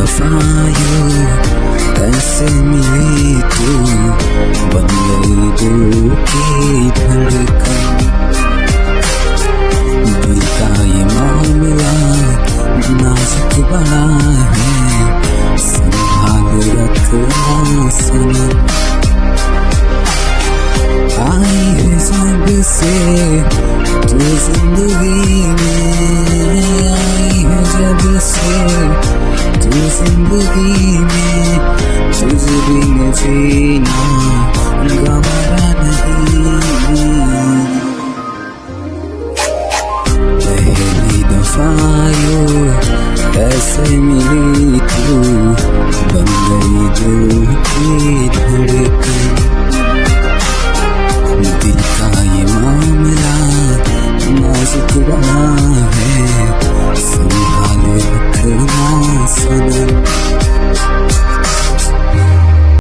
दफायो ऐसे मिली तू गई दिल की धड़कन दिल ये मामला नाजुक बड़ा है संभाल रखना सनम आई है जब से तू ज़िंदगी में आई है जब से तू ज़िंदगी में तुझ नहीं ऐसे मिली तू बन गई दिल की धड़कन दिल का ये मामला, नाजुक बना insanım.